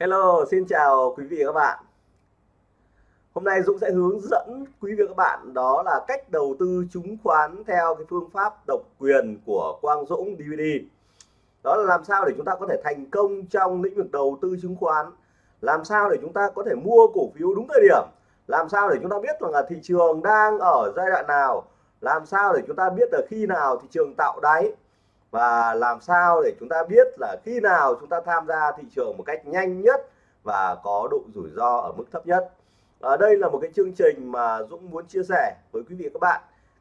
Hello, xin chào quý vị và các bạn. Hôm nay Dũng sẽ hướng dẫn quý vị và các bạn đó là cách đầu tư chứng khoán theo cái phương pháp độc quyền của Quang Dũng DVD. Đó là làm sao để chúng ta có thể thành công trong lĩnh vực đầu tư chứng khoán, làm sao để chúng ta có thể mua cổ phiếu đúng thời điểm, làm sao để chúng ta biết rằng là thị trường đang ở giai đoạn nào, làm sao để chúng ta biết là khi nào thị trường tạo đáy và làm sao để chúng ta biết là khi nào chúng ta tham gia thị trường một cách nhanh nhất và có độ rủi ro ở mức thấp nhất? À, đây là một cái chương trình mà Dũng muốn chia sẻ với quý vị các bạn.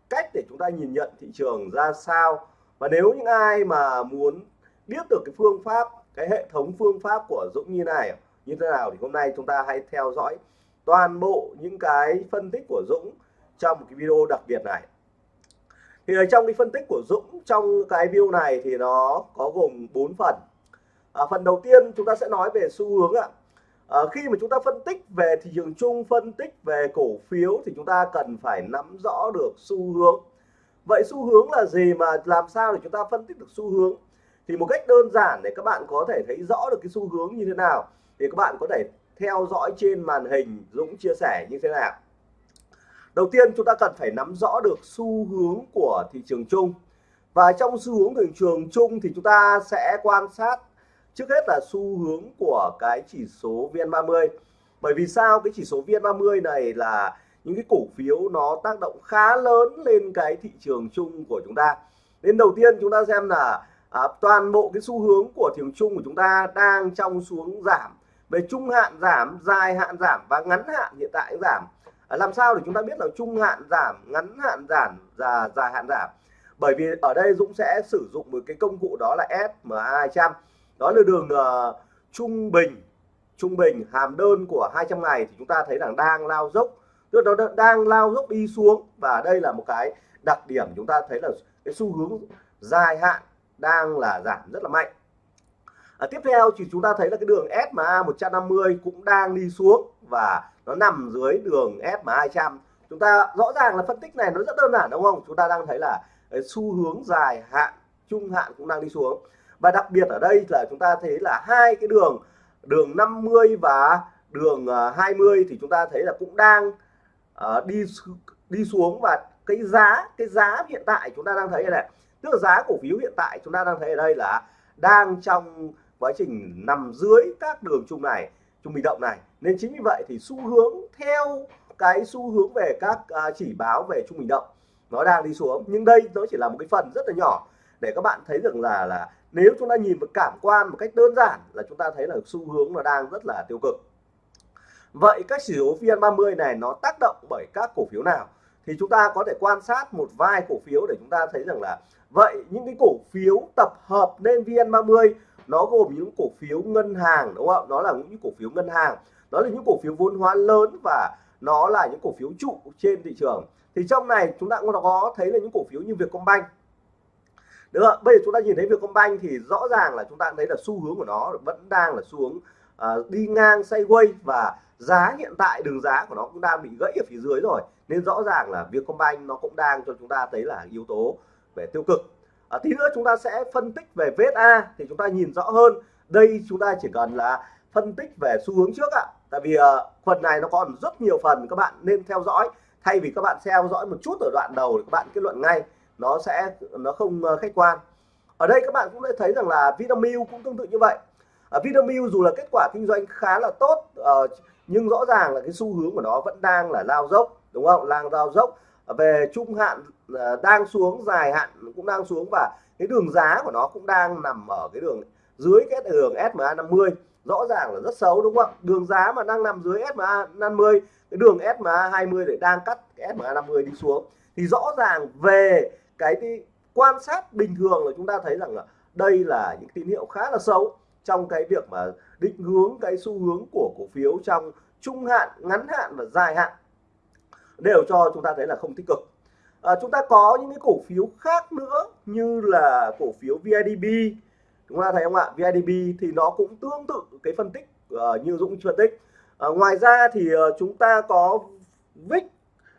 Cách để chúng ta nhìn nhận thị trường ra sao? Và nếu những ai mà muốn biết được cái phương pháp cái hệ thống phương pháp của Dũng như này như thế nào thì hôm nay chúng ta hãy theo dõi toàn bộ những cái phân tích của Dũng trong một cái video đặc biệt này thì ở trong cái phân tích của Dũng trong cái video này thì nó có gồm 4 phần. À, phần đầu tiên chúng ta sẽ nói về xu hướng ạ. À, khi mà chúng ta phân tích về thị trường chung phân tích về cổ phiếu thì chúng ta cần phải nắm rõ được xu hướng. Vậy xu hướng là gì mà làm sao để chúng ta phân tích được xu hướng? Thì một cách đơn giản để các bạn có thể thấy rõ được cái xu hướng như thế nào thì các bạn có thể theo dõi trên màn hình Dũng chia sẻ như thế nào đầu tiên chúng ta cần phải nắm rõ được xu hướng của thị trường chung. Và trong xu hướng thị trường chung thì chúng ta sẽ quan sát trước hết là xu hướng của cái chỉ số VN30. Bởi vì sao? Cái chỉ số VN30 này là những cái cổ phiếu nó tác động khá lớn lên cái thị trường chung của chúng ta. Nên đầu tiên chúng ta xem là à, toàn bộ cái xu hướng của thị trường chung của chúng ta đang trong xuống giảm. Về trung hạn giảm dài hạn giảm và ngắn hạn hiện tại giảm. À, làm sao để chúng ta biết là trung hạn giảm ngắn hạn giảm và dài hạn giảm? Bởi vì ở đây Dũng sẽ sử dụng một cái công cụ đó là SMA 200 đó là đường uh, trung bình trung bình hàm đơn của 200 ngày thì chúng ta thấy rằng đang lao dốc. Tức nó đang lao dốc đi xuống và đây là một cái đặc điểm chúng ta thấy là cái xu hướng dài hạn đang là giảm rất là mạnh. À, tiếp theo thì chúng ta thấy là cái đường SMA 150 cũng đang đi xuống và nó nằm dưới đường SMA 200 chúng ta rõ ràng là phân tích này nó rất đơn giản đúng không? Chúng ta đang thấy là ờ, xu hướng dài hạn trung hạn cũng đang đi xuống. Và đặc biệt ở đây là chúng ta thấy là hai cái đường đường 50 và đường ờ, 20 thì chúng ta thấy là cũng đang uh, đi đi xuống. Và cái giá cái giá hiện tại chúng ta đang thấy này tức là giá cổ phiếu hiện tại chúng ta đang thấy ở đây là đang trong quá trình nằm dưới các đường chung này trung bình động này. Nên chính vì vậy thì xu hướng theo cái xu hướng về các uh, chỉ báo về trung bình động nó đang đi xuống. Nhưng đây nó chỉ là một cái phần rất là nhỏ để các bạn thấy rằng là là nếu chúng ta nhìn một cảm quan một cách đơn giản là chúng ta thấy là xu hướng nó đang rất là tiêu cực. Vậy các chỉ số VN30 này nó tác động bởi các cổ phiếu nào? Thì chúng ta có thể quan sát một vài cổ phiếu để chúng ta thấy rằng là vậy những cái cổ phiếu tập hợp nên VN30 nó gồm những cổ phiếu ngân hàng đúng không nó là những cổ phiếu ngân hàng. Đó là những cổ phiếu vốn hóa lớn và nó là những cổ phiếu trụ trên thị trường. Thì trong này chúng ta cũng có thấy là những cổ phiếu như Vietcombank. Được không? bây giờ chúng ta nhìn thấy Vietcombank thì rõ ràng là chúng ta thấy là xu hướng của nó vẫn đang là xu hướng uh, đi ngang sideways và giá hiện tại đường giá của nó cũng đang bị gãy ở phía dưới rồi. Nên rõ ràng là Vietcombank nó cũng đang cho chúng ta thấy là yếu tố về tiêu cực à, tí nữa chúng ta sẽ phân tích về VSA thì chúng ta nhìn rõ hơn. Đây chúng ta chỉ cần là phân tích về xu hướng trước ạ. Tại vì uh, phần này nó còn rất nhiều phần các bạn nên theo dõi. Thay vì các bạn theo dõi một chút ở đoạn đầu thì các bạn kết luận ngay nó sẽ nó không uh, khách quan. Ở đây các bạn cũng đã thấy rằng là Vinamilk cũng tương tự như vậy. Ở Vinamilk dù là kết quả kinh doanh khá là tốt uh, nhưng rõ ràng là cái xu hướng của nó vẫn đang là lao dốc đúng không? Lang lao dốc về trung hạn à, đang xuống dài hạn cũng đang xuống và cái đường giá của nó cũng đang nằm ở cái đường dưới cái đường SMA 50 rõ ràng là rất xấu đúng không ạ? Đường giá mà đang nằm dưới SMA 50 cái đường SMA 20 để đang cắt cái SMA 50 đi xuống. Thì rõ ràng về cái, cái quan sát bình thường là chúng ta thấy rằng là đây là những tín hiệu khá là xấu trong cái việc mà định hướng cái xu hướng của cổ phiếu trong trung hạn ngắn hạn và dài hạn đều cho chúng ta thấy là không tích cực. À, chúng ta có những cái cổ phiếu khác nữa như là cổ phiếu VIDB chúng ta thấy không ạ? VIDB thì nó cũng tương tự cái phân tích uh, như Dũng phân tích. À, ngoài ra thì uh, chúng ta có VIX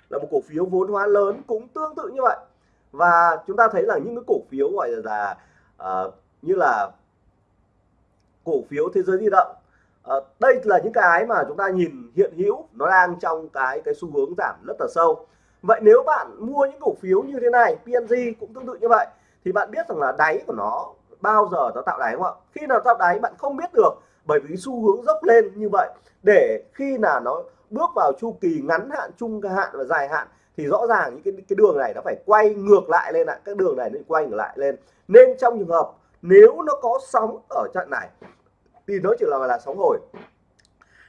là một cổ phiếu vốn hóa lớn cũng tương tự như vậy. Và chúng ta thấy là những cái cổ phiếu gọi là uh, như là cổ phiếu thế giới di động à, đây là những cái mà chúng ta nhìn hiện hữu nó đang trong cái cái xu hướng giảm rất là sâu. Vậy nếu bạn mua những cổ phiếu như thế này PNG cũng tương tự như vậy thì bạn biết rằng là đáy của nó bao giờ nó tạo đáy không ạ? Khi nào tạo đáy bạn không biết được bởi vì xu hướng dốc lên như vậy. Để khi nào nó bước vào chu kỳ ngắn hạn trung hạn và dài hạn thì rõ ràng những cái cái đường này nó phải quay ngược lại lên ạ. Các đường này nó quay ngược lại lên. Nên trong trường hợp nếu nó có sóng ở trận này thì nó chỉ là là sóng hồi.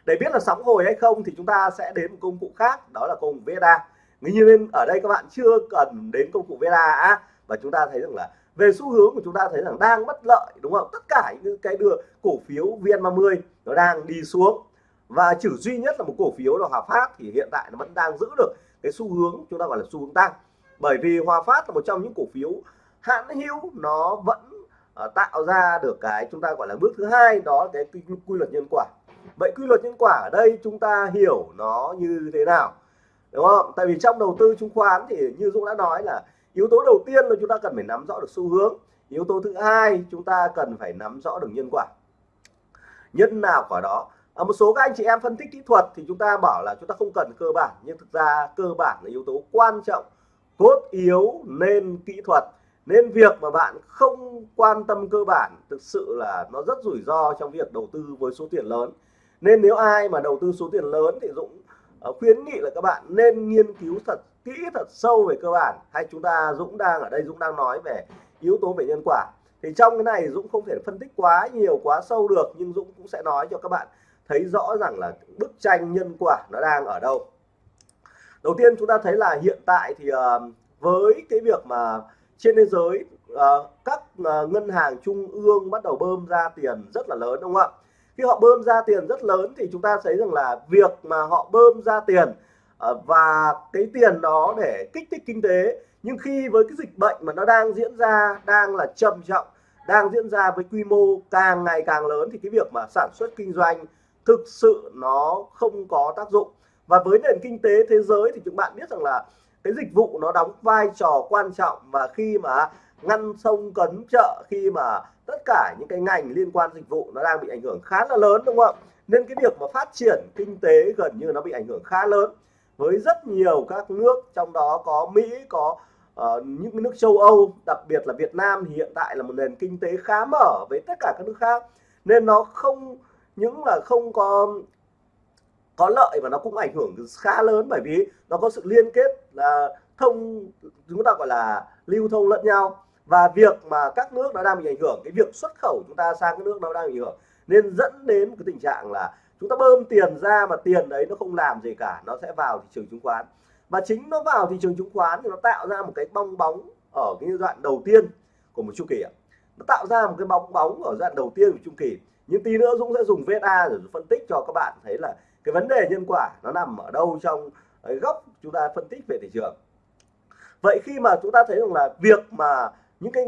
Để biết là sóng hồi hay không thì chúng ta sẽ đến một công cụ khác, đó là công cụ VSA như nên ở đây các bạn chưa cần đến công cụ VSA và chúng ta thấy rằng là về xu hướng của chúng ta thấy rằng đang bất lợi, đúng không? Tất cả những cái đưa cổ phiếu VN30 nó đang đi xuống. Và chỉ duy nhất là một cổ phiếu là Hòa Phát thì hiện tại nó vẫn đang giữ được cái xu hướng chúng ta gọi là xu hướng tăng. Bởi vì Hòa Phát là một trong những cổ phiếu hãn hữu, nó vẫn uh, tạo ra được cái chúng ta gọi là bước thứ hai đó là cái quy, quy luật nhân quả. Vậy quy luật nhân quả ở đây chúng ta hiểu nó như thế nào đúng không? Tại vì trong đầu tư chứng khoán thì như Dũng đã nói là yếu tố đầu tiên là chúng ta cần phải nắm rõ được xu hướng. Yếu tố thứ hai chúng ta cần phải nắm rõ được nhân quả. Nhân nào quả đó? Ở một số các anh chị em phân tích kỹ thuật thì chúng ta bảo là chúng ta không cần cơ bản nhưng thực ra cơ bản là yếu tố quan trọng cốt yếu nên kỹ thuật nên việc mà bạn không quan tâm cơ bản thực sự là nó rất rủi ro trong việc đầu tư với số tiền lớn. Nên nếu ai mà đầu tư số tiền lớn thì Dũng ờ, khuyến nghị là các bạn nên nghiên cứu thật, kỹ thật sâu về cơ bản. Hay chúng ta, Dũng đang ở đây, Dũng đang nói về yếu tố về nhân quả. Thì trong cái này Dũng không thể phân tích quá nhiều, quá sâu được, nhưng Dũng cũng sẽ nói cho các bạn thấy rõ rằng là bức tranh nhân quả nó đang ở đâu. Đầu tiên chúng ta thấy là hiện tại thì ờ, với cái việc mà trên thế giới uh, các uh, ngân hàng trung ương bắt đầu bơm ra tiền rất là lớn đúng không ạ? Khi họ bơm ra tiền rất lớn thì chúng ta thấy rằng là việc mà họ bơm ra tiền uh, và cái tiền đó để kích thích kinh tế nhưng khi với cái dịch bệnh mà nó đang diễn ra đang là trầm trọng đang diễn ra với quy mô càng ngày càng lớn thì cái việc mà sản xuất kinh doanh thực sự nó không có tác dụng. Và với nền kinh tế thế giới thì chúng bạn biết rằng là cái dịch vụ nó đóng vai trò quan trọng và khi mà ngăn sông cấn chợ khi mà tất cả những cái ngành liên quan dịch vụ nó đang bị ảnh hưởng khá là lớn đúng không? Ạ nên cái việc mà phát triển kinh tế gần như nó bị ảnh hưởng khá lớn. Với rất nhiều các nước trong đó có Mỹ có uh, những nước châu Âu đặc biệt là Việt Nam thì hiện tại là một nền kinh tế khá mở với tất cả các nước khác. Nên nó không những là không có có lợi và nó cũng ảnh hưởng khá lớn bởi vì nó có sự liên kết là thông, chúng ta gọi là lưu thông lẫn nhau. Và việc mà các nước nó đang bị ảnh hưởng, cái việc xuất khẩu chúng ta sang các nước nó đang bị ảnh hưởng, nên dẫn đến cái tình trạng là chúng ta bơm tiền ra mà tiền đấy nó không làm gì cả, nó sẽ vào thị trường chứng khoán. Và chính nó vào thị trường chứng khoán thì nó tạo ra một cái bong bóng ở cái giai đoạn đầu tiên của một chu kỳ nó tạo ra một cái bong bóng ở giai đoạn đầu tiên của chu kỳ. Nhưng tí nữa Dũng sẽ dùng VSA để phân tích cho các bạn thấy là cái vấn đề nhân quả nó nằm ở đâu trong góc chúng ta phân tích về thị trường? Vậy khi mà chúng ta thấy rằng là việc mà những cái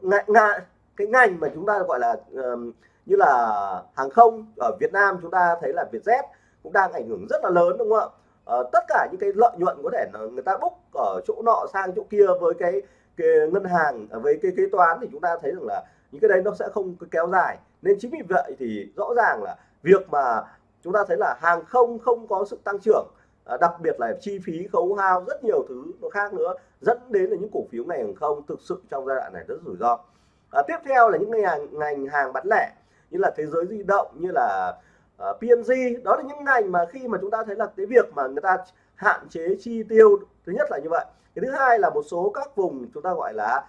ngại ngại cái ngành mà chúng ta gọi là như là hàng không ở Việt Nam chúng ta thấy là Vietjet cũng đang ảnh hưởng rất là lớn đúng không ạ? Uh, tất cả những cái lợi nhuận có thể là người ta búc ở chỗ nọ sang chỗ kia với cái, cái ngân hàng à, với cái kế toán thì chúng ta thấy rằng là những cái đấy nó sẽ không kéo dài. Nên chính vì vậy thì rõ ràng là việc mà chúng ta thấy là hàng không không có sự tăng trưởng à, đặc biệt là chi phí khấu hao rất nhiều thứ khác nữa dẫn đến là những cổ phiếu này hàng không thực sự trong giai đoạn này rất rủi ro. À, tiếp theo là những ngành hàng, ngành hàng bán lẻ như là thế giới di động như là à, uh, PNG đó là những ngành mà khi mà chúng ta thấy là cái việc mà người ta hạn chế chi tiêu thứ nhất là như vậy. Cái thứ hai là một số các vùng chúng ta gọi là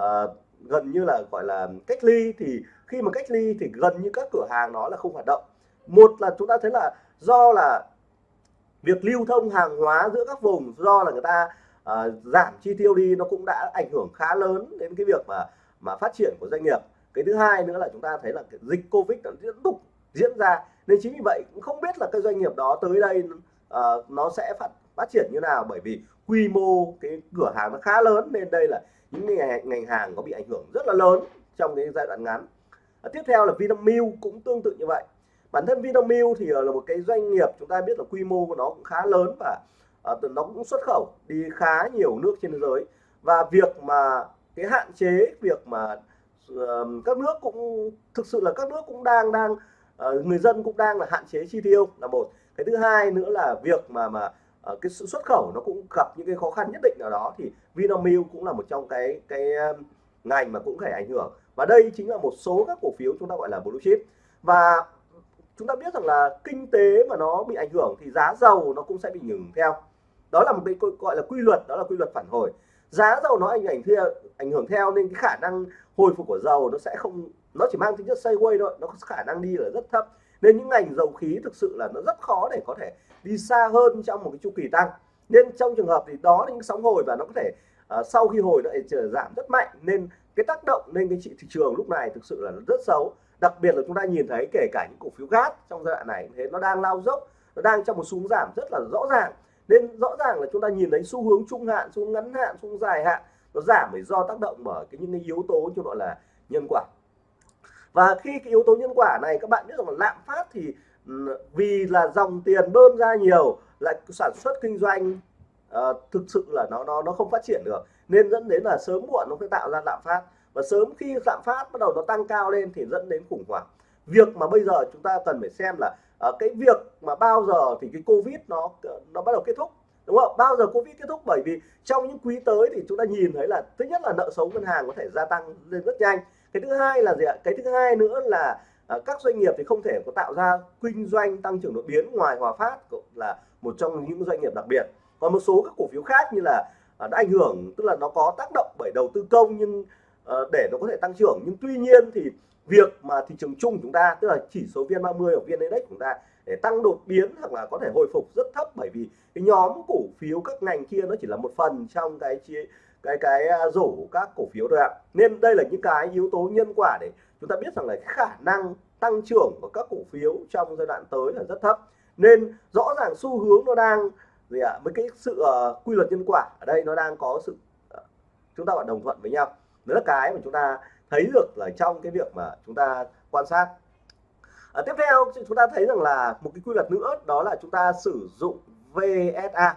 uh, gần như là gọi là cách ly thì khi mà cách ly thì gần như các cửa hàng nó là không hoạt động một là chúng ta thấy là do là việc lưu thông hàng hóa giữa các vùng do là người ta uh, giảm chi tiêu đi nó cũng đã ảnh hưởng khá lớn đến cái việc mà mà phát triển của doanh nghiệp. Cái thứ hai nữa là chúng ta thấy là cái dịch covid nó tiếp tục diễn ra. Nên chính vì vậy cũng không biết là cái doanh nghiệp đó tới đây uh, nó sẽ phát phát triển như nào. Bởi vì quy mô cái cửa hàng nó khá lớn nên đây là những ngành, ngành hàng có bị ảnh hưởng rất là lớn trong cái giai đoạn ngắn. À, tiếp theo là Vinamilk cũng tương tự như vậy bản thân Vinamilk thì ờ, là một cái doanh nghiệp chúng ta biết là quy mô của nó cũng khá lớn và uh, nó cũng xuất khẩu đi khá nhiều nước trên thế giới. Và việc mà cái hạn chế việc mà uh, các nước cũng thực sự là các nước cũng đang đang uh, người dân cũng đang là hạn chế chi tiêu là một. Cái thứ hai nữa là việc mà mà uh, cái sự xuất khẩu nó cũng gặp những cái khó khăn nhất định nào đó thì Vinamilk cũng là một trong cái cái ngành mà cũng phải ảnh hưởng. Và đây chính là một số các cổ phiếu chúng ta gọi là blue chip. Và chúng ta biết rằng là kinh tế mà nó bị ảnh hưởng thì giá dầu nó cũng sẽ bị ngừng theo. Đó là một cái gọi là quy luật đó là quy luật phản hồi. Giá dầu nó ảnh hưởng theo ảnh hưởng theo nên cái khả năng hồi phục của dầu nó sẽ không nó chỉ mang tính chất sideways thôi nó có khả năng đi là rất thấp. Nên những ngành dầu khí thực sự là nó rất khó để có thể đi xa hơn trong một cái chu kỳ tăng. Nên trong trường hợp thì đó là những sóng hồi và nó có thể uh, sau khi hồi nó lại trở giảm rất mạnh. Nên cái tác động lên cái thị trường lúc này thực sự là rất xấu đặc biệt là chúng ta nhìn thấy kể cả những cổ phiếu gas trong giai đoạn này thế nó đang lao dốc nó đang trong một xu hướng giảm rất là rõ ràng. Nên rõ ràng là chúng ta nhìn thấy xu hướng trung hạn xu hướng ngắn hạn xu hướng dài hạn nó giảm bởi do tác động bởi cái những cái yếu tố cho gọi là nhân quả. Và khi cái yếu tố nhân quả này các bạn biết rằng là lạm phát thì ừ, vì là dòng tiền bơm ra nhiều lại sản xuất kinh doanh uh, thực sự là nó nó nó không phát triển được. Nên dẫn đến là sớm muộn nó sẽ tạo ra lạm phát và sớm khi lạm phát bắt đầu nó tăng cao lên thì dẫn đến khủng hoảng. Việc mà bây giờ chúng ta cần phải xem là uh, cái việc mà bao giờ thì cái covid nó ờ, nó bắt đầu kết thúc đúng không? Bao giờ covid kết thúc? Bởi vì trong những quý tới thì chúng ta nhìn thấy là thứ nhất là nợ xấu ngân hàng có thể gia tăng lên rất nhanh. Cái thứ hai là gì ạ? Cái thứ hai nữa là uh, các doanh nghiệp thì không thể có tạo ra kinh doanh tăng trưởng đột biến ngoài hòa phát cũng là một trong những doanh nghiệp đặc biệt. Còn một số các cổ phiếu khác như là uh, đã ảnh hưởng tức là nó có tác động bởi đầu tư công nhưng Ờ, để nó có thể tăng trưởng. Nhưng tuy nhiên thì việc mà thị trường chung chúng ta tức là chỉ số vn 30 hoặc vn index chúng ta để tăng đột biến hoặc là có thể hồi phục rất thấp bởi vì cái nhóm cổ phiếu các ngành kia nó chỉ là một phần trong cái chia cái cái à, rổ các cổ phiếu thôi ạ. Nên đây là những cái yếu tố nhân quả để chúng ta biết rằng là cái khả năng tăng trưởng của các cổ phiếu trong giai đoạn tới là rất thấp. Nên rõ ràng xu hướng nó đang gì ạ? Với cái sự uh, quy luật nhân quả ở đây nó đang có sự uh, chúng ta phải đồng thuận với nhau đó là cái mà chúng ta thấy được là trong cái việc mà chúng ta quan sát. À, tiếp theo chúng ta thấy rằng là một cái quy luật nữa đó là chúng ta sử dụng VSA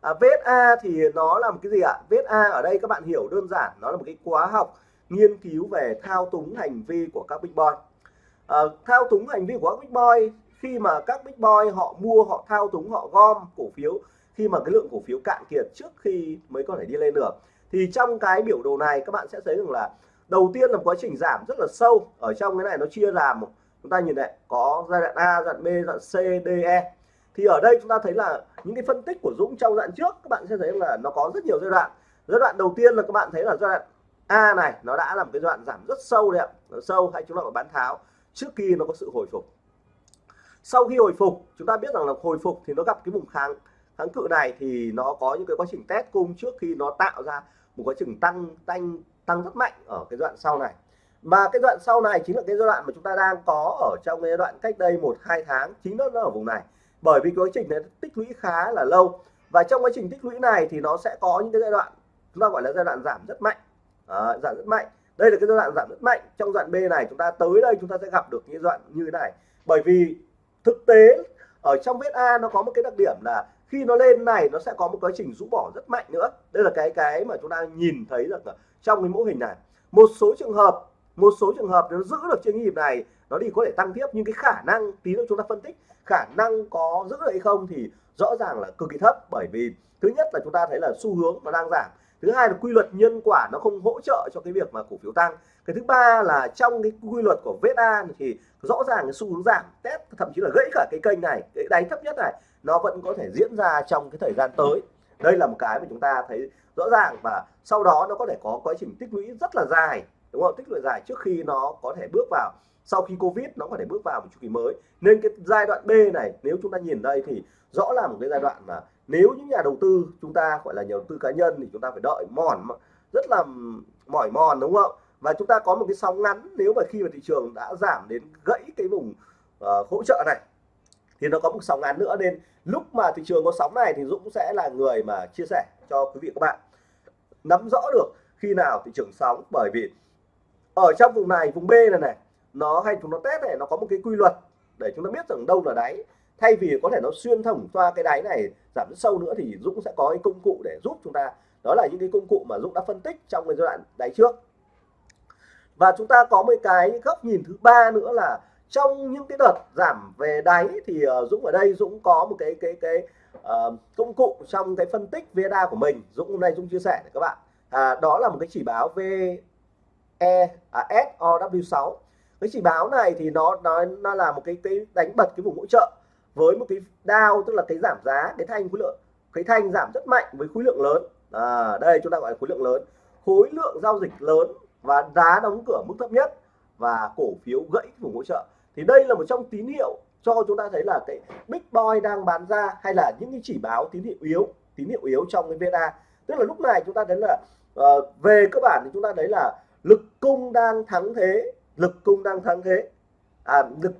à, VSA thì nó là một cái gì ạ? VSA ở đây các bạn hiểu đơn giản nó là một cái khóa học nghiên cứu về thao túng hành vi của các big boy. À, thao túng hành vi của các big boy khi mà các big boy họ mua họ thao túng họ gom cổ phiếu khi mà cái lượng cổ phiếu cạn kiệt trước khi mới có thể đi lên được thì trong cái biểu đồ này, các bạn sẽ thấy rằng là đầu tiên là quá trình giảm rất là sâu. Ở trong cái này nó chia làm, chúng ta nhìn này, có giai đoạn A, giai đoạn B, giai đoạn C, D E. Thì ở đây chúng ta thấy là những cái phân tích của Dũng trong đoạn trước, các bạn sẽ thấy là nó có rất nhiều giai đoạn. Giai đoạn đầu tiên là các bạn thấy là giai đoạn A này, nó đã làm cái đoạn giảm rất sâu đấy ạ. Sâu hay chúng ta gọi bán tháo, trước khi nó có sự hồi phục. Sau khi hồi phục, chúng ta biết rằng là hồi phục thì nó gặp cái vùng kháng kháng cự này thì nó có những cái quá trình test cung trước khi nó tạo ra một quá trình tăng tăng tăng rất mạnh ở cái đoạn sau này. Mà cái đoạn sau này chính là cái giai đoạn mà chúng ta đang có ở trong cái đoạn cách đây một hai tháng chính nó ở vùng này. Bởi vì cái quá trình này tích lũy khá là lâu. Và trong quá trình tích lũy này thì nó sẽ có những cái giai đoạn chúng ta gọi là giai đoạn giảm rất mạnh. À, giảm rất mạnh. Đây là cái giai đoạn giảm rất mạnh. Trong đoạn B này chúng ta tới đây chúng ta sẽ gặp được những đoạn như thế này. Bởi vì thực tế ở trong vết A nó có một cái đặc điểm là khi nó lên này nó sẽ có một quá trình rũ bỏ rất mạnh nữa. Đây là cái cái mà chúng ta nhìn thấy được trong cái mô hình này. Một số trường hợp, một số trường hợp nó giữ được trên nhịp này, nó đi có thể tăng tiếp, nhưng cái khả năng, tí nữa chúng ta phân tích, khả năng có giữ được hay không thì rõ ràng là cực kỳ thấp. Bởi vì, thứ nhất là chúng ta thấy là xu hướng nó đang giảm. Thứ hai là quy luật nhân quả nó không hỗ trợ cho cái việc mà cổ phiếu tăng. Cái thứ ba là trong cái quy luật của VSA thì rõ ràng cái xu hướng giảm test thậm chí là gãy cả cái kênh này, cái đáy thấp nhất này nó vẫn có thể diễn ra trong cái thời gian tới. Đây là một cái mà chúng ta thấy rõ ràng và sau đó nó có thể có quá trình tích lũy rất là dài đúng không? Tích lũy dài trước khi nó có thể bước vào sau khi covid nó có thể bước vào một chu kỳ mới. Nên cái giai đoạn B này nếu chúng ta nhìn đây thì rõ là một cái giai đoạn mà nếu những nhà đầu tư chúng ta gọi là nhà đầu tư cá nhân thì chúng ta phải đợi mòn rất là mỏi mòn đúng không? Và chúng ta có một cái sóng ngắn nếu mà khi mà thị trường đã giảm đến gãy cái vùng uh, hỗ trợ này thì nó có một sóng ngắn nữa. Nên lúc mà thị trường có sóng này thì Dũng sẽ là người mà chia sẻ cho quý vị các bạn. Nắm rõ được khi nào thị trường sóng, bởi vì ở trong vùng này, vùng B này này, nó hay chúng nó test này, nó có một cái quy luật để chúng ta biết rằng đâu là đáy. Thay vì có thể nó xuyên thủng qua cái đáy này, giảm rất sâu nữa, thì Dũng sẽ có cái công cụ để giúp chúng ta. Đó là những cái công cụ mà Dũng đã phân tích trong cái giai đoạn đáy trước. Và chúng ta có một cái góc nhìn thứ ba nữa là trong những cái đợt giảm về đáy thì uh, Dũng ở đây Dũng có một cái cái cái uh, công cụ trong cái phân tích VSA của mình. Dũng hôm nay Dũng chia sẻ với các bạn. À, đó là một cái chỉ báo VE à, SOW6 cái chỉ báo này thì nó nó nó là một cái cái đánh bật cái vùng hỗ trợ với một cái đao tức là cái giảm giá cái thanh khối lượng cái thanh giảm rất mạnh với khối lượng lớn. À, đây chúng ta gọi là khối lượng lớn. Khối lượng giao dịch lớn và giá đóng cửa mức thấp nhất và cổ phiếu gãy vùng hỗ trợ thì đây là một trong tín hiệu cho chúng ta thấy là cái big boy đang bán ra hay là những cái chỉ báo tín hiệu yếu tín hiệu yếu trong cái VNA tức là lúc này chúng ta thấy là uh, về cơ bản thì chúng ta thấy là lực cung đang thắng thế lực cung đang thắng thế. À, lực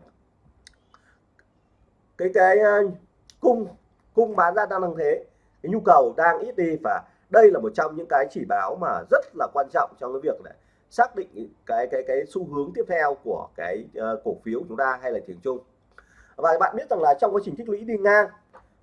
cái cái uh, cung cung bán ra đang thắng thế. Cái nhu cầu đang ít đi và đây là một trong những cái chỉ báo mà rất là quan trọng trong cái việc này xác định cái cái cái xu hướng tiếp theo của cái uh, cổ phiếu chúng ta hay là thị trường chung. Và bạn biết rằng là trong quá trình tích lũy đi ngang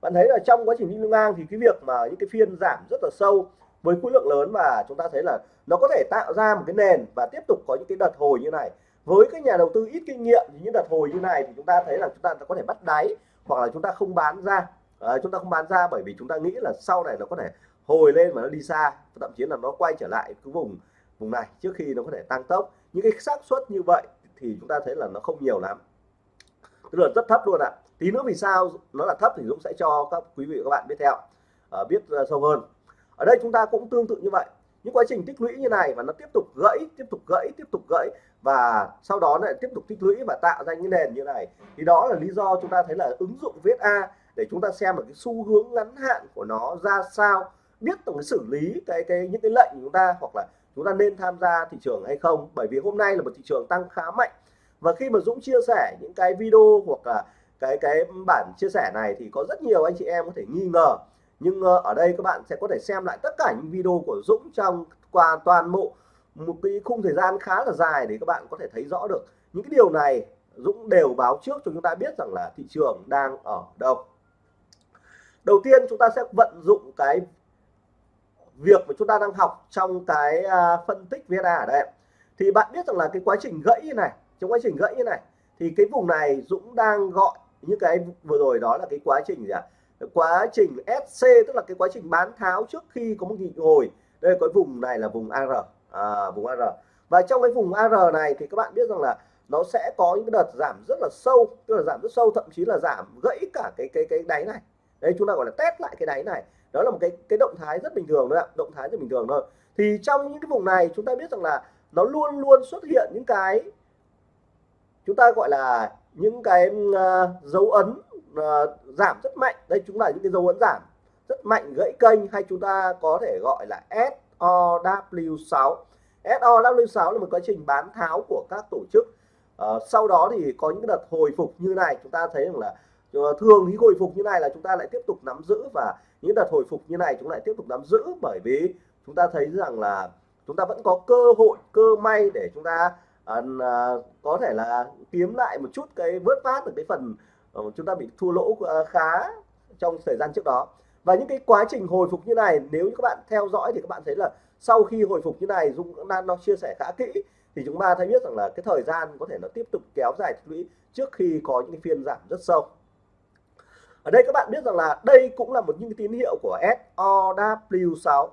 bạn thấy là trong quá trình đi ngang thì cái việc mà những cái phiên giảm rất là sâu với khối lượng lớn và chúng ta thấy là nó có thể tạo ra một cái nền và tiếp tục có những cái đợt hồi như này. Với cái nhà đầu tư ít kinh nghiệm thì những đợt hồi như này thì chúng ta thấy là chúng ta có thể bắt đáy hoặc là chúng ta không bán ra. À, chúng ta không bán ra bởi vì chúng ta nghĩ là sau này nó có thể hồi lên mà nó đi xa thậm chí là nó quay trở lại cái vùng vùng này trước khi nó có thể tăng tốc. Những cái xác suất như vậy thì chúng ta thấy là nó không nhiều lắm. Tức là rất thấp luôn ạ. Tí nữa vì sao nó là thấp thì Dũng sẽ cho các quý vị và các bạn biết theo à, biết ờ, sâu hơn. Ở đây chúng ta cũng tương tự như vậy. Những quá trình tích lũy như này và nó tiếp tục gãy tiếp tục gãy tiếp tục gãy và sau đó lại tiếp tục tích lũy và tạo ra những nền như này thì đó là lý do chúng ta thấy là ứng dụng viết a để chúng ta xem được cái xu hướng ngắn hạn của nó ra sao biết từng cái xử lý cái cái những cái lệnh của chúng ta hoặc là chúng ta nên tham gia thị trường hay không? Bởi vì hôm nay là một thị trường tăng khá mạnh. Và khi mà Dũng chia sẻ những cái video hoặc là cái cái bản chia sẻ này thì có rất nhiều anh chị em có thể nghi ngờ. Nhưng ờ, ở đây các bạn sẽ có thể xem lại tất cả những video của Dũng trong qua toàn bộ một cái khung thời gian khá là dài để các bạn có thể thấy rõ được. Những cái điều này Dũng đều báo trước cho chúng ta biết rằng là thị trường đang ở đâu. Đầu tiên chúng ta sẽ vận dụng cái việc mà chúng ta đang học trong cái à, phân tích VSA ở đây thì bạn biết rằng là cái quá trình gãy như này trong quá trình gãy như này thì cái vùng này Dũng đang gọi như cái vừa rồi đó là cái quá trình gì ạ? À? quá trình SC tức là cái quá trình bán tháo trước khi có một nhịp hồi đây có vùng này là vùng AR à, vùng AR và trong cái vùng AR này thì các bạn biết rằng là nó sẽ có những đợt giảm rất là sâu tức là giảm rất sâu thậm chí là giảm gãy cả cái cái cái đáy này. Đây chúng ta gọi là test lại cái đáy này đó là một cái cái động thái rất bình thường thôi ạ động thái rất bình thường thôi. Thì trong những cái vùng này chúng ta biết rằng là nó luôn luôn xuất hiện những cái chúng ta gọi là những cái uh, dấu ấn uh, giảm rất mạnh. Đây chúng là những cái dấu ấn giảm rất mạnh gãy kênh hay chúng ta có thể gọi là SOW6 SOW6 là một quá trình bán tháo của các tổ chức. Uh, sau đó thì có những đợt hồi phục như này chúng ta thấy rằng là thường thì hồi phục như này là chúng ta lại tiếp tục nắm giữ và những đợt hồi phục như này chúng lại tiếp tục nắm giữ bởi vì chúng ta thấy rằng là chúng ta vẫn có cơ hội cơ may để chúng ta uh, có thể là kiếm lại một chút cái vớt phát được cái phần uh, chúng ta bị thua lỗ uh, khá trong thời gian trước đó. Và những cái quá trình hồi phục như này nếu như các bạn theo dõi thì các bạn thấy là sau khi hồi phục như này Dung đang nó chia sẻ khá kỹ thì chúng ta thấy biết rằng là cái thời gian có thể nó tiếp tục kéo dài tích lũy trước khi có những cái phiên giảm rất sâu ở đây các bạn biết rằng là đây cũng là một những tín hiệu của SOW6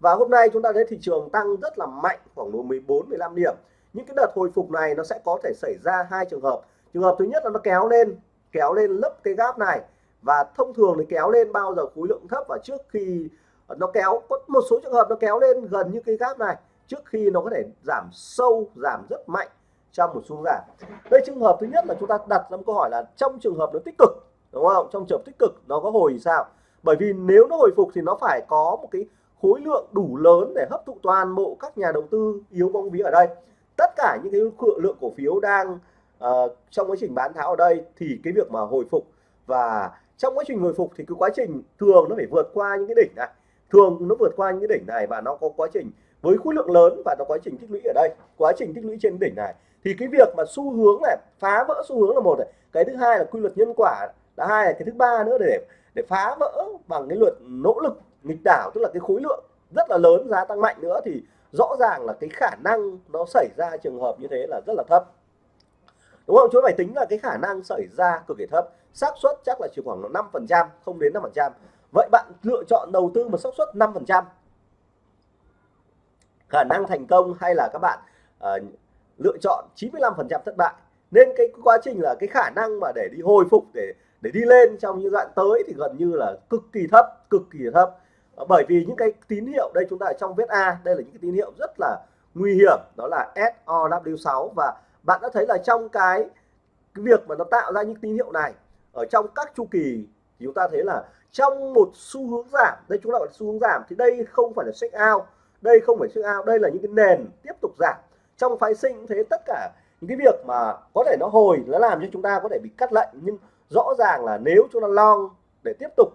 và hôm nay chúng ta thấy thị trường tăng rất là mạnh, khoảng 14 15 điểm. Những cái đợt hồi phục này nó sẽ có thể xảy ra hai trường hợp. Trường hợp thứ nhất là nó kéo lên kéo lên lấp cái gap này. Và thông thường thì kéo lên bao giờ khối lượng thấp và trước khi nó kéo, có một số trường hợp nó kéo lên gần như cái gap này, trước khi nó có thể giảm sâu, giảm rất mạnh trong một xu giảm. Đây trường hợp thứ nhất là chúng ta đặt ra một câu hỏi là trong trường hợp nó tích cực đúng không? Trong trường hợp tích cực nó có hồi sao? Bởi vì nếu nó hồi phục thì nó phải có một cái khối lượng đủ lớn để hấp thụ toàn bộ các nhà đầu tư yếu bóng vía ở đây. Tất cả những cái lượng cổ phiếu đang uh, trong quá trình bán tháo ở đây thì cái việc mà hồi phục và trong quá trình hồi phục thì cái quá trình thường nó phải vượt qua những cái đỉnh này. Thường nó vượt qua những cái đỉnh này và nó có quá trình với khối lượng lớn và nó quá trình tích lũy ở đây. Quá trình tích lũy trên đỉnh này. Thì cái việc mà xu hướng này phá vỡ xu hướng là một này. Cái thứ hai là quy luật nhân quả hai là cái thứ ba nữa để để phá vỡ bằng cái luật nỗ lực nghịch đảo tức là cái khối lượng rất là lớn giá tăng mạnh nữa thì rõ ràng là cái khả năng nó xảy ra trường hợp như thế là rất là thấp. Đúng không? Chúng ta phải tính là cái khả năng xảy ra cực kỳ thấp. Xác suất chắc là chỉ khoảng 5 phần trăm không đến 5 phần trăm. Vậy bạn lựa chọn đầu tư một xác suất 5 phần trăm. Khả năng thành công hay là các bạn uh, lựa chọn 95 phần trăm thất bại. Nên cái quá trình là cái khả năng mà để đi hồi phục để để đi lên trong những đoạn tới thì gần như là cực kỳ thấp, cực kỳ thấp. Ờ, bởi vì những cái tín hiệu đây chúng ta ở trong viết A, đây là những cái tín hiệu rất là nguy hiểm, đó là SOW6 và bạn đã thấy là trong cái cái việc mà nó tạo ra những tín hiệu này, ở trong các chu kỳ thì chúng ta thấy là trong một xu hướng giảm, đây chúng ta gọi là xu hướng giảm, thì đây không phải là check out, đây không phải check out, đây là những cái nền tiếp tục giảm. Trong phái sinh thế, tất cả những cái việc mà có thể nó hồi, nó làm cho chúng ta có thể bị cắt lệnh, nhưng rõ ràng là nếu chúng ta long để tiếp tục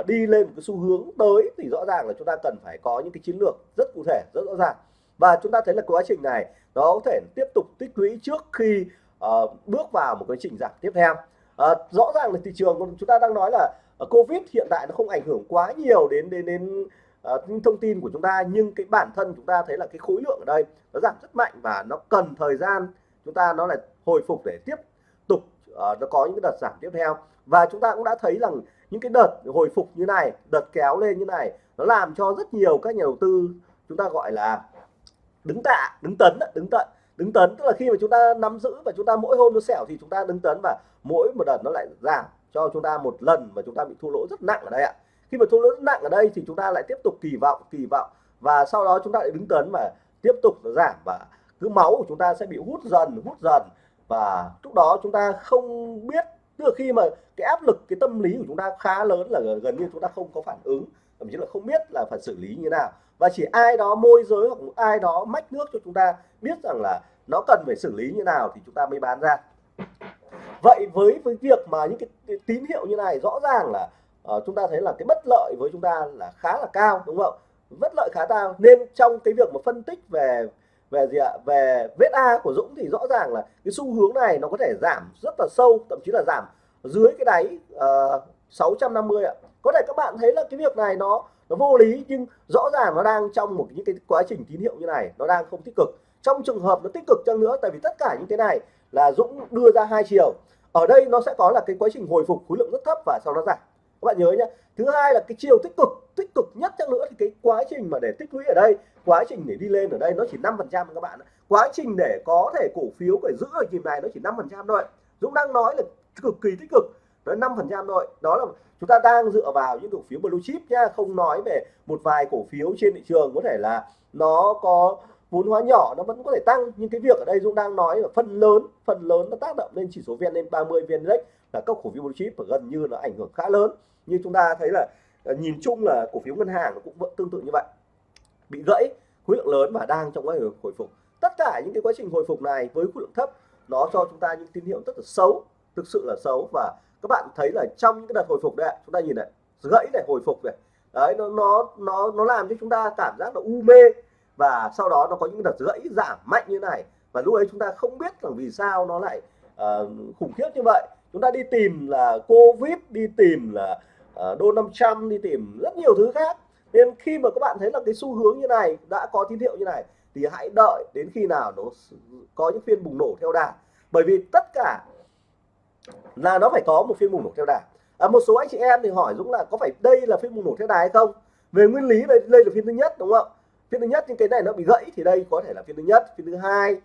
uh, đi lên một cái xu hướng tới thì rõ ràng là chúng ta cần phải có những cái chiến lược rất cụ thể rất rõ ràng. Và chúng ta thấy là quá trình này nó có thể tiếp tục tích lũy trước khi uh, bước vào một cái trình giảm tiếp theo. Uh, rõ ràng là thị trường chúng ta đang nói là uh, covid hiện tại nó không ảnh hưởng quá nhiều đến đến đến uh, thông tin của chúng ta nhưng cái bản thân chúng ta thấy là cái khối lượng ở đây nó giảm rất mạnh và nó cần thời gian chúng ta nó lại hồi phục để tiếp uh, nó có những cái đợt giảm tiếp theo và chúng ta cũng đã thấy rằng những cái đợt hồi phục như này đợt kéo lên như này nó làm cho rất nhiều các nhà đầu tư chúng ta gọi là đứng tạ đứng tấn đứng tận đứng tấn tức là khi mà chúng ta nắm giữ và chúng ta mỗi hôm nó xẻo thì chúng ta đứng tấn và mỗi một đợt nó lại giảm cho chúng ta một lần mà chúng ta bị thua lỗ rất nặng ở đây ạ khi mà thua lỗ rất nặng ở đây thì chúng ta lại tiếp tục kỳ vọng kỳ vọng và sau đó chúng ta lại đứng tấn và tiếp tục nó giảm và cứ máu của chúng ta sẽ bị hút dần hút dần và lúc đó chúng ta không biết tức là khi mà cái áp lực cái tâm lý của chúng ta khá lớn là gần như chúng ta không có phản ứng thậm chí là không biết là phải xử lý như thế nào. Và chỉ ai đó môi giới hoặc ai đó mách nước cho chúng ta biết rằng là nó cần phải xử lý như nào thì chúng ta mới bán ra. Vậy với với việc mà những cái, cái tín hiệu như này rõ ràng là uh, chúng ta thấy là cái bất lợi với chúng ta là khá là cao đúng không? Bất lợi khá cao. Nên trong cái việc mà phân tích về về gì ạ? Về vết A của Dũng thì rõ ràng là cái xu hướng này nó có thể giảm rất là sâu thậm chí là giảm dưới cái đáy ờ, uh, 650 ạ. Có thể các bạn thấy là cái việc này nó nó vô lý nhưng rõ ràng nó đang trong một những cái quá trình tín hiệu như này nó đang không tích cực. Trong trường hợp nó tích cực chăng nữa tại vì tất cả những cái này là Dũng đưa ra hai chiều. Ở đây nó sẽ có là cái quá trình hồi phục khối lượng rất thấp và sau đó giảm các bạn nhớ nhé thứ hai là cái chiều tích cực tích cực nhất chắc nữa thì cái quá trình mà để tích lũy ở đây, quá trình để đi lên ở đây nó chỉ 5 phần trăm các bạn quá trình để có thể cổ phiếu phải giữ ở kìm này nó chỉ 5 phần trăm thôi. Dũng đang nói là cực kỳ tích cực, nó 5 phần trăm thôi. Đó là chúng ta đang dựa vào những cổ phiếu blue chip nha không nói về một vài cổ phiếu trên thị trường có thể là nó có vốn hóa nhỏ nó vẫn có thể tăng. Nhưng cái việc ở đây Dũng đang nói là phần lớn phần lớn nó tác động lên chỉ số VN30 VN Index là các cổ phiếu blue chip và gần như nó ảnh hưởng khá lớn như chúng ta thấy là ờ, nhìn chung là cổ phiếu ngân hàng cũng vẫn tương tự như vậy. Bị gãy khối lượng lớn và đang trong quá trình hồi phục. Tất cả những cái quá trình hồi phục này với khối lượng thấp nó cho chúng ta những tín hiệu rất là xấu thực sự là xấu. Và các bạn thấy là trong những cái đợt hồi phục đấy chúng ta nhìn này gãy này hồi phục này. Đấy nó nó nó nó làm cho chúng ta cảm giác là u mê. Và sau đó nó có những đợt gãy giảm mạnh như này. Và lúc ấy chúng ta không biết là vì sao nó lại uh, khủng khiếp như vậy. Chúng ta đi tìm là covid đi tìm là uh, đô 500 đi tìm rất nhiều thứ khác. Nên khi mà các bạn thấy là cái xu hướng như này đã có tín hiệu như này thì hãy đợi đến khi nào nó có những phiên bùng nổ theo đà. Bởi vì tất cả là nó phải có một phiên bùng nổ theo đà. À, một số anh chị em thì hỏi Dũng là có phải đây là phiên bùng nổ theo đà hay không? Về nguyên lý đây, đây là phiên thứ nhất đúng không? Phiên thứ nhất nhưng cái này nó bị gãy thì đây có thể là phiên thứ nhất phiên thứ hai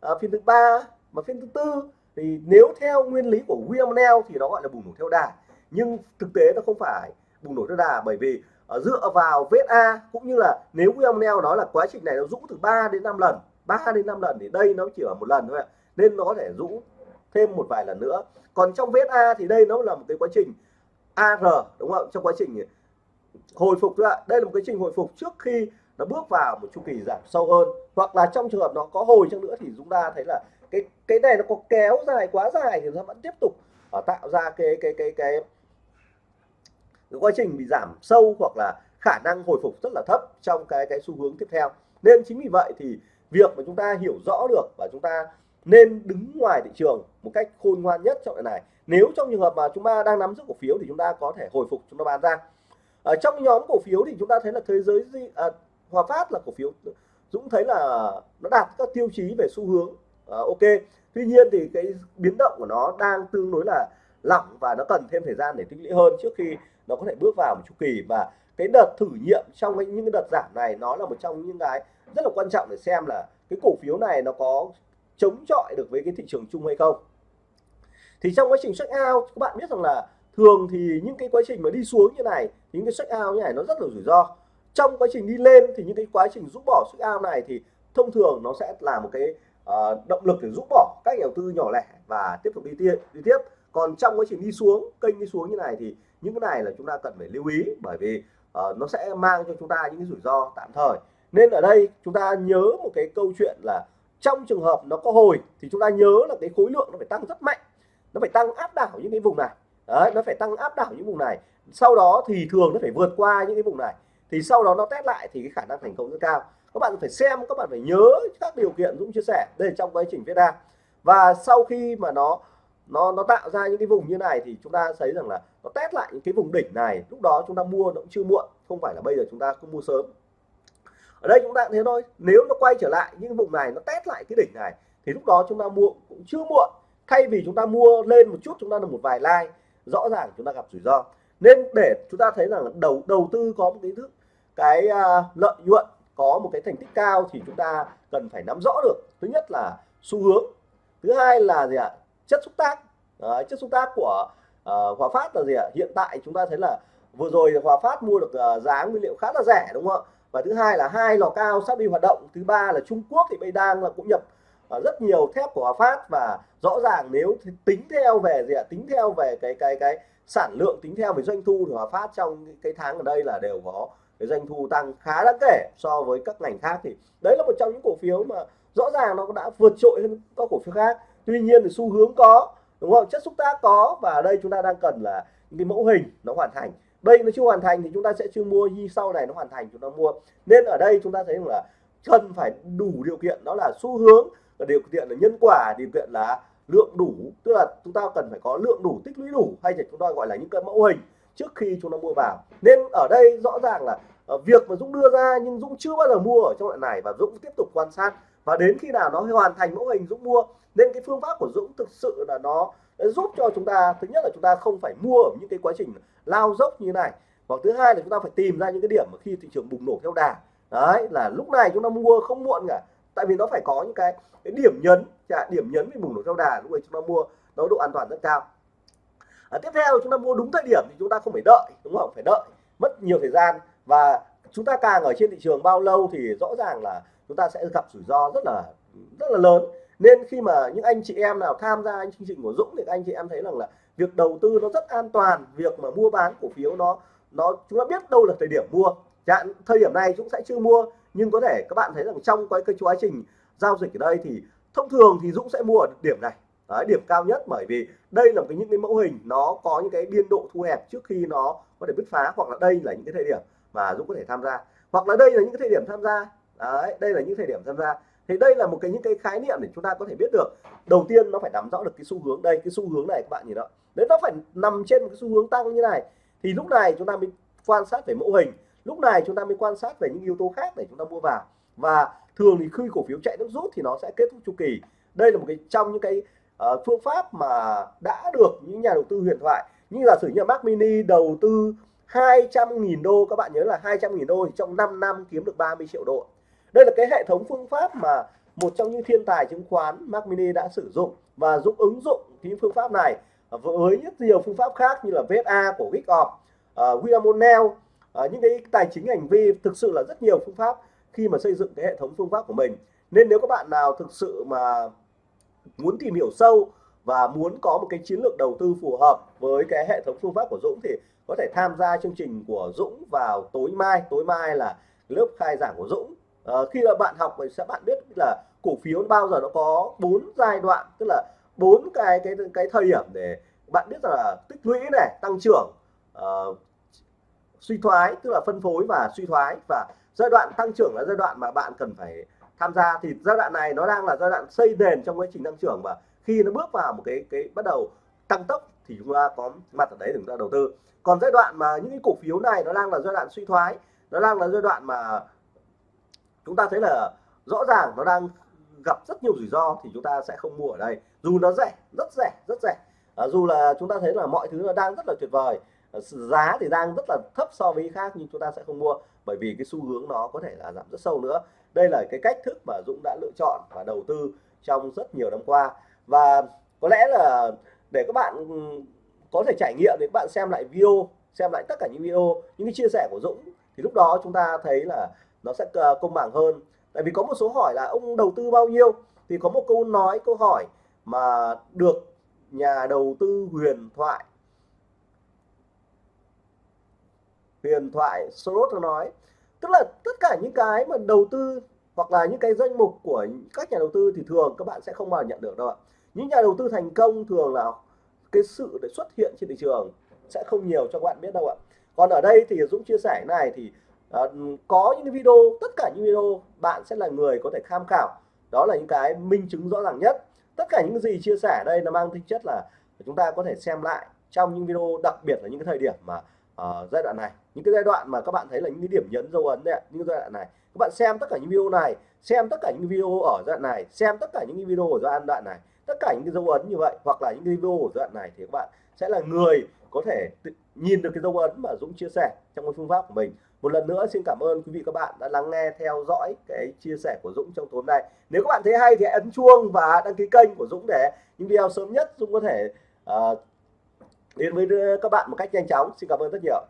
à, phiên thứ ba mà phiên thứ tư. Thì nếu theo nguyên lý của William Neal thì nó gọi là bùng nổ theo đà nhưng thực tế nó không phải bùng nổ đất đà bởi vì uh, dựa vào vết A cũng như là nếu William Neal nói là quá trình này nó rũ từ 3 đến 5 lần 3 đến 5 lần thì đây nó chỉ ở một lần thôi ạ nên nó có thể rũ thêm một vài lần nữa. Còn trong vết A thì đây nó là một cái quá trình AR đúng không trong quá trình hồi phục thôi ạ. Đây là một cái trình hồi phục trước khi nó bước vào một chu kỳ giảm sâu hơn. Hoặc là trong trường hợp nó có hồi chăng nữa thì chúng ta thấy là cái cái này nó có kéo dài quá dài thì nó vẫn tiếp tục ờ, tạo ra cái cái cái cái, cái quá trình bị giảm sâu hoặc là khả năng hồi phục rất là thấp trong cái cái xu hướng tiếp theo. Nên chính vì vậy thì việc mà chúng ta hiểu rõ được và chúng ta nên đứng ngoài thị trường một cách khôn ngoan nhất trong này. Nếu trong trường hợp mà chúng ta đang nắm giữ cổ phiếu thì chúng ta có thể hồi phục chúng ta bán ra. Ở trong nhóm cổ phiếu thì chúng ta thấy là thế giới à, Hòa Phát là cổ phiếu Dũng thấy là nó đạt các tiêu chí về xu hướng à, ok. Tuy nhiên thì cái biến động của nó đang tương đối là lỏng và nó cần thêm thời gian để tích lũy hơn trước khi nó có thể bước vào một chu kỳ. Và cái đợt thử nghiệm trong những cái đợt giảm này nó là một trong những cái rất là quan trọng để xem là cái cổ phiếu này nó có chống chọi được với cái thị trường chung hay không. Thì trong quá trình check out các bạn biết rằng là thường thì những cái quá trình mà đi xuống như này những cái check out như này nó rất là rủi ro. Trong quá trình đi lên thì những cái quá trình rút bỏ check out này thì thông thường nó sẽ là một cái uh, động lực để rút bỏ các nhà đầu tư nhỏ lẻ và tiếp tục đi tiếp đi tiếp. Còn trong quá trình đi xuống kênh đi xuống như này thì những cái này là chúng ta cần phải lưu ý bởi vì uh, nó sẽ mang cho chúng ta những cái rủi ro tạm thời. Nên ở đây chúng ta nhớ một cái câu chuyện là trong trường hợp nó có hồi thì chúng ta nhớ là cái khối lượng nó phải tăng rất mạnh. Nó phải tăng áp đảo những cái vùng này. Đấy nó phải tăng áp đảo những vùng này. Sau đó thì thường nó phải vượt qua những cái vùng này. Thì sau đó nó test lại thì cái khả năng thành công rất cao. Các bạn phải xem các bạn phải nhớ các điều kiện Dũng chia sẻ đây trong quá trình viết ra. Và sau khi mà nó nó nó tạo ra những cái vùng như này thì chúng ta thấy rằng là nó test lại những cái vùng đỉnh này lúc đó chúng ta mua nó cũng chưa muộn không phải là bây giờ chúng ta cứ mua sớm ở đây chúng ta thế thôi nếu nó quay trở lại những vùng này nó test lại cái đỉnh này thì lúc đó chúng ta mua cũng chưa muộn thay vì chúng ta mua lên một chút chúng ta được một vài like rõ ràng chúng ta gặp rủi ro nên để chúng ta thấy rằng đầu đầu tư có một cái thức cái uh, lợi nhuận có một cái thành tích cao thì chúng ta cần phải nắm rõ được thứ nhất là xu hướng thứ hai là gì ạ chất xúc tác. Đấy, chất xúc tác của uh, Hòa Phát là gì ạ? Hiện tại chúng ta thấy là vừa rồi Hòa Phát mua được uh, giá nguyên liệu khá là rẻ đúng không ạ? Và thứ hai là hai lò cao sắp đi hoạt động. Thứ ba là Trung Quốc thì bây đang là cũng nhập uh, rất nhiều thép của Hòa Phát và rõ ràng nếu tính theo về gì ạ? Tính theo về cái cái cái sản lượng tính theo về doanh thu thì Hòa Phát trong cái tháng ở đây là đều có cái doanh thu tăng khá đáng kể so với các ngành khác thì đấy là một trong những cổ phiếu mà rõ ràng nó đã vượt trội hơn các cổ phiếu khác tuy nhiên thì xu hướng có, đúng không? Chất xúc tác có và ở đây chúng ta đang cần là những cái mẫu hình nó hoàn thành. Đây nó chưa hoàn thành thì chúng ta sẽ chưa mua, như sau này nó hoàn thành chúng ta mua. Nên ở đây chúng ta thấy là cần phải đủ điều kiện, đó là xu hướng và điều kiện là nhân quả, điều kiện là lượng đủ. Tức là chúng ta cần phải có lượng đủ, tích lũy đủ, hay là chúng ta gọi là những cái mẫu hình trước khi chúng ta mua vào. Nên ở đây rõ ràng là ờ, việc mà Dũng đưa ra nhưng Dũng chưa bao giờ mua ở trong loại này và Dũng tiếp tục quan sát. Và đến khi nào nó hoàn thành mẫu hình Dũng mua nên cái phương pháp của Dũng thực sự là nó giúp cho chúng ta thứ nhất là chúng ta không phải mua ở những cái quá trình lao dốc như này. Và thứ hai là chúng ta phải tìm ra những cái điểm mà khi thị trường bùng nổ theo đà. Đấy là lúc này chúng ta mua không muộn cả. Tại vì nó phải có những cái, cái điểm nhấn chả điểm nhấn về bùng nổ theo đà lúc này chúng ta mua nó độ an toàn rất cao. À, tiếp theo chúng ta mua đúng thời điểm thì chúng ta không phải đợi đúng không? Phải đợi mất nhiều thời gian. Và chúng ta càng ở trên thị trường bao lâu thì rõ ràng là chúng ta sẽ gặp rủi ro rất là rất là lớn nên khi mà những anh chị em nào tham gia chương trình của Dũng thì các anh chị em thấy rằng là việc đầu tư nó rất an toàn việc mà mua bán cổ phiếu nó nó chúng ta biết đâu là thời điểm mua. Chẳng, thời điểm này Dũng sẽ chưa mua nhưng có thể các bạn thấy rằng trong cái, cái quá trình giao dịch ở đây thì thông thường thì Dũng sẽ mua ở điểm này. Đấy, điểm cao nhất bởi vì đây là cái những cái mẫu hình nó có những cái biên độ thu hẹp trước khi nó có thể bứt phá hoặc là đây là những cái thời điểm mà Dũng có thể tham gia. Hoặc là đây là những cái thời điểm tham gia. Đấy đây là những thời điểm tham gia thì đây là một cái những cái khái niệm để chúng ta có thể biết được. Đầu tiên nó phải nắm rõ được cái xu hướng đây cái xu hướng này các bạn nhìn đó. Đấy nó phải nằm trên một cái xu hướng tăng như này thì lúc này chúng ta mới quan sát về mẫu hình. Lúc này chúng ta mới quan sát về những yếu tố khác để chúng ta mua vào. Và thường thì khi cổ phiếu chạy nước rút thì nó sẽ kết thúc chu kỳ. Đây là một cái trong những cái uh, phương pháp mà đã được những nhà đầu tư huyền thoại như là sử như Mac Mini đầu tư 200.000 đô các bạn nhớ là 200.000 đô thì trong 5 năm kiếm được 30 triệu đô đây là cái hệ thống phương pháp mà một trong những thiên tài chứng khoán Mac Mini đã sử dụng và giúp ứng dụng cái phương pháp này với rất nhiều phương pháp khác như là VSA của Wyckoff, uh, ờ, William O'Neill. Uh, những cái tài chính hành vi thực sự là rất nhiều phương pháp khi mà xây dựng cái hệ thống phương pháp của mình. Nên nếu các bạn nào thực sự mà muốn tìm hiểu sâu và muốn có một cái chiến lược đầu tư phù hợp với cái hệ thống phương pháp của Dũng thì có thể tham gia chương trình của Dũng vào tối mai. Tối mai là lớp khai giảng của Dũng à, khi là bạn học thì sẽ bạn biết là cổ phiếu bao giờ nó có bốn giai đoạn tức là bốn cái cái cái thời điểm để bạn biết là tích lũy này tăng trưởng uh, suy thoái tức là phân phối và suy thoái. Và giai đoạn tăng trưởng là giai đoạn mà bạn cần phải tham gia. Thì giai đoạn này nó đang là giai đoạn xây nền trong quá trình tăng trưởng. Và khi nó bước vào một cái cái bắt đầu tăng tốc thì chúng ta có mặt ở đấy để chúng ta đầu tư. Còn giai đoạn mà những cái cổ phiếu này nó đang là giai đoạn suy thoái nó đang là giai đoạn mà chúng ta thấy là rõ ràng nó đang gặp rất nhiều rủi ro thì chúng ta sẽ không mua ở đây. Dù nó rẻ rất rẻ rất rẻ. À, dù là chúng ta thấy là mọi thứ nó đang rất là tuyệt vời. À, giá thì đang rất là thấp so với khác nhưng chúng ta sẽ không mua bởi vì cái xu hướng nó có thể là giảm rất sâu nữa. Đây là cái cách thức mà Dũng đã lựa chọn và đầu tư trong rất nhiều năm qua. Và có lẽ là để các bạn ừ, có thể trải nghiệm thì các bạn xem lại video xem lại tất cả những video những cái chia sẻ của Dũng thì lúc đó chúng ta thấy là nó sẽ ờ, công bằng hơn. Tại vì có một số hỏi là ông đầu tư bao nhiêu? Thì có một câu nói, câu hỏi mà được nhà đầu tư huyền thoại huyền thoại Soros nói. Tức là tất cả những cái mà đầu tư hoặc là những cái danh mục của các nhà đầu tư thì thường các bạn sẽ không bao giờ nhận được đâu ạ. Những nhà đầu tư thành công thường là cái sự để xuất hiện trên thị trường sẽ không nhiều cho các bạn biết đâu ạ. Còn ở đây thì Dũng chia sẻ này, thì Ờ, có những video tất cả những video bạn sẽ là người có thể tham khảo. Đó là những cái minh chứng rõ ràng nhất. Tất cả những gì chia sẻ đây nó mang tính chất là chúng ta có thể xem lại trong những video đặc biệt là những cái thời điểm mà uh, giai đoạn này. Những cái giai đoạn mà các bạn thấy là những cái điểm nhấn dấu ấn đấy những giai đoạn này. Các bạn xem tất cả những video này xem tất cả những video ở giai đoạn này xem tất cả những video ở giai đoạn này tất cả những cái dấu ấn như vậy hoặc là những cái video ở giai đoạn này thì các bạn sẽ là người có thể nhìn được cái dấu ấn mà Dũng chia sẻ trong cái phương pháp của mình một lần nữa xin cảm ơn quý vị các bạn đã lắng nghe theo dõi cái chia sẻ của Dũng trong tối nay. Nếu các bạn thấy hay thì hãy ấn chuông và đăng ký kênh của Dũng để những video sớm nhất Dũng có thể uh, đến với các bạn một cách nhanh chóng. Xin cảm ơn rất nhiều.